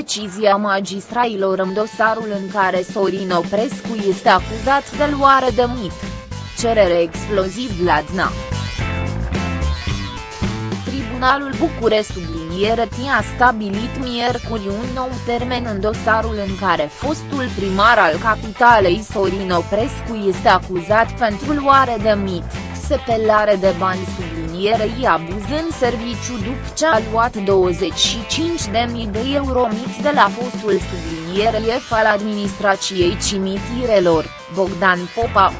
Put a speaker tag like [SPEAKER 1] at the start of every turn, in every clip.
[SPEAKER 1] decizia magistrailor în dosarul în care Sorin Oprescu este acuzat de luare de mit. Cerere exploziv la DNA. Tribunalul București subliniere a stabilit miercuri un nou termen în dosarul în care fostul primar al capitalei Sorin Oprescu este acuzat pentru luare de mit, sepelare de bani sublinierei abuz în serviciu după ce a luat 25.000 de euro mit de la fostul subliniere șef al administrației cimitirelor, Bogdan Popa.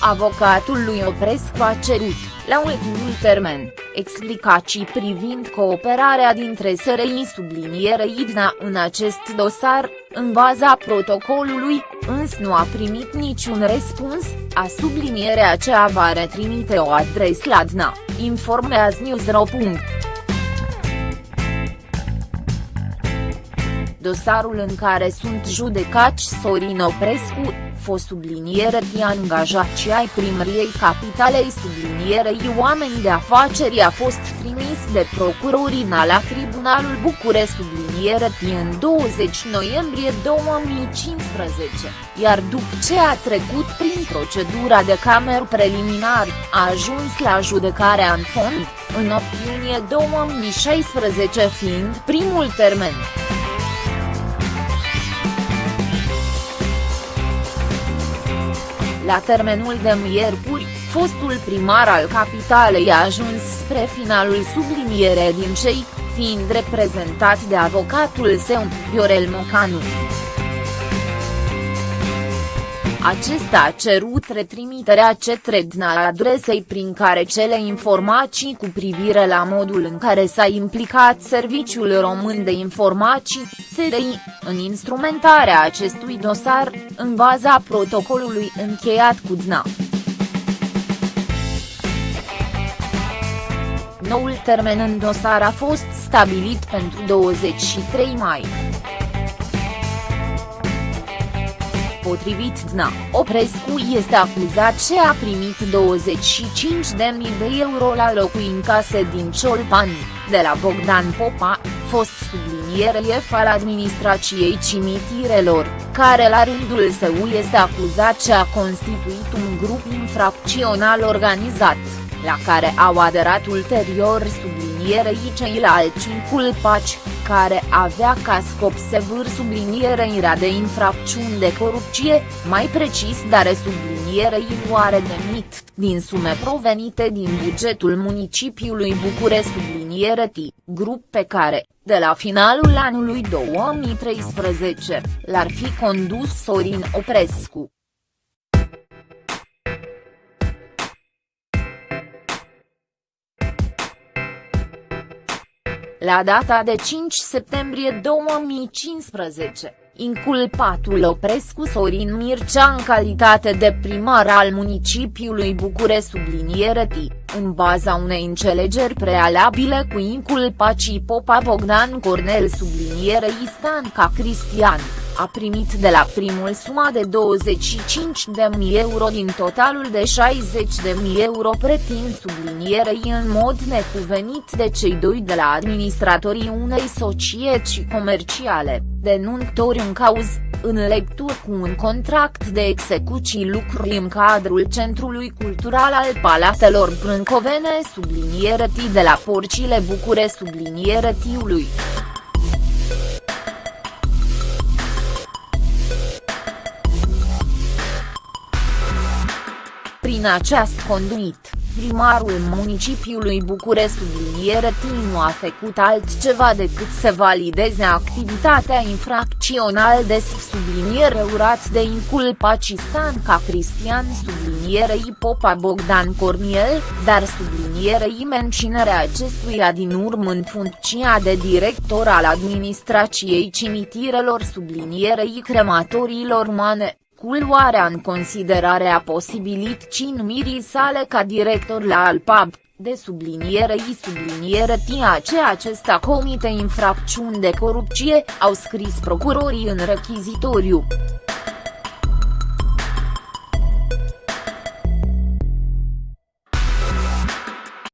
[SPEAKER 1] Avocatul lui Oprescu a cerut, la ultimul termen, explicații privind cooperarea dintre SRI subliniere IDNA în acest dosar, în baza protocolului, însă nu a primit niciun răspuns, a sublinierea aceea va retrimite o adresă la DNA, informează Newsro. Dosarul în care sunt judecați Sorin Oprescu, fost subliniere de angajați ai primăriei capitalei sublinierei oameni de afaceri a fost trimis de procurorii la Tribunalul București subliniere în 20 noiembrie 2015, iar după ce a trecut prin procedura de camer preliminar, a ajuns la judecarea în fond, în 8 iunie 2016 fiind primul termen. La termenul de miercuri, fostul primar al capitalei a ajuns spre finalul subliniere din cei, fiind reprezentat de avocatul său, Viorel Mocanu. Acesta a cerut retrimiterea către DNA adresei prin care cele informații cu privire la modul în care s-a implicat Serviciul Român de Informații, SRI, în instrumentarea acestui dosar, în baza protocolului încheiat cu DNA. Noul termen în dosar a fost stabilit pentru 23 mai. Potrivit DNA, Oprescu este acuzat ce a primit 25.000 de euro la în case din Ciolpani, de la Bogdan Popa, fost subliniere șef al administrației cimitirelor, care la rândul său este acuzat ce a constituit un grup infracțional organizat, la care au aderat ulterior sublinierei ceilalți inculpați, care avea ca scop sevâr sublinierea de infracțiuni de corupție, mai precis dare sublinierei luare de mit, din sume provenite din bugetul municipiului București subliniere T, grup pe care, de la finalul anului 2013, l-ar fi condus Sorin Oprescu. La data de 5 septembrie 2015, inculpatul Oprescu Sorin Mircea în calitate de primar al municipiului București subliniere T, în baza unei înțelegeri prealabile cu inculpacii Popa Bogdan Cornel subliniere Istanca Cristian a primit de la primul suma de 25.000 euro din totalul de 60.000 euro pretins sublinierei în mod necuvenit de cei doi de la administratorii unei societăți comerciale, denuntori în cauz, în lectură cu un contract de execuții lucruri în cadrul Centrului Cultural al Palatelor Brâncovene subliniere de la Porcile Bucure subliniere Tiului. Prin această conduit, primarul municipiului București subliniere nu a făcut altceva decât să valideze activitatea infracțională de subliniere urat de inculpații Stanca Cristian sublinierei Popa Bogdan Corniel, dar sublinierei menținerea acestuia din urmă în funcția de director al administrației cimitirelor sublinierei crematoriilor mane cu luarea în considerare a posibilității numirii sale ca director la Alpab, de subliniere i subliniere tia ce acesta comite infracțiuni de corupție, au scris procurorii în rechizitoriu.